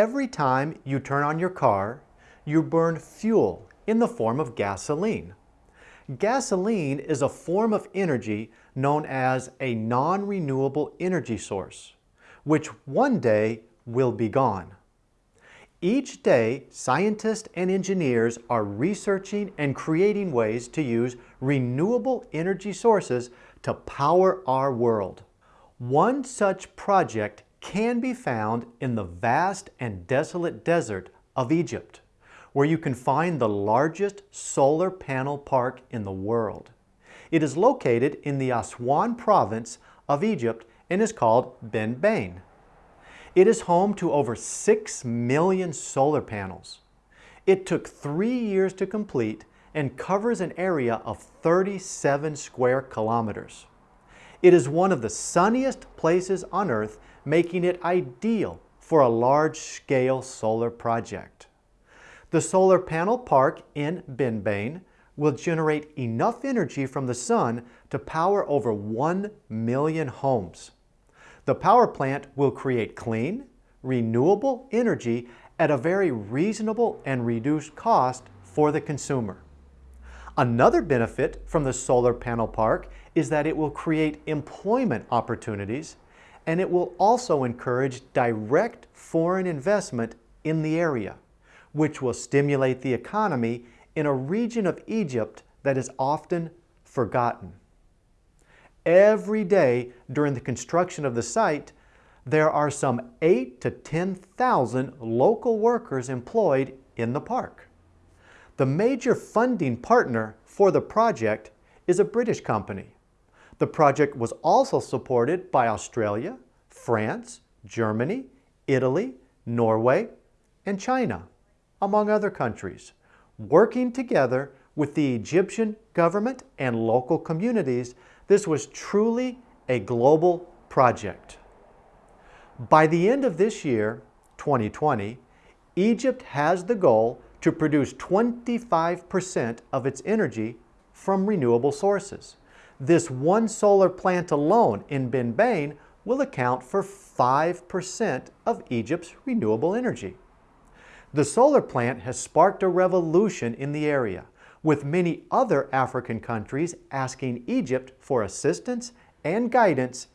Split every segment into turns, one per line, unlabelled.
Every time you turn on your car, you burn fuel in the form of gasoline. Gasoline is a form of energy known as a non-renewable energy source, which one day will be gone. Each day, scientists and engineers are researching and creating ways to use renewable energy sources to power our world. One such project can be found in the vast and desolate desert of Egypt, where you can find the largest solar panel park in the world. It is located in the Aswan province of Egypt and is called Benban. It is home to over 6 million solar panels. It took three years to complete and covers an area of 37 square kilometers. It is one of the sunniest places on Earth, making it ideal for a large-scale solar project. The solar panel park in Benban will generate enough energy from the sun to power over 1 million homes. The power plant will create clean, renewable energy at a very reasonable and reduced cost for the consumer. Another benefit from the solar panel park is that it will create employment opportunities and it will also encourage direct foreign investment in the area, which will stimulate the economy in a region of Egypt that is often forgotten. Every day during the construction of the site, there are some 8 to 10,000 local workers employed in the park. The major funding partner for the project is a British company. The project was also supported by Australia, France, Germany, Italy, Norway, and China, among other countries, working together with the Egyptian government and local communities this was truly a global project. By the end of this year, 2020, Egypt has the goal to produce 25% of its energy from renewable sources. This one solar plant alone in Benban will account for 5% of Egypt's renewable energy. The solar plant has sparked a revolution in the area with many other African countries asking Egypt for assistance and guidance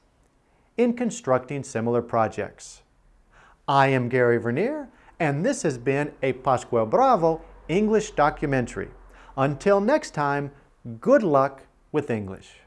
in constructing similar projects. I am Gary Vernier, and this has been a Pascual Bravo English documentary. Until next time, good luck with English.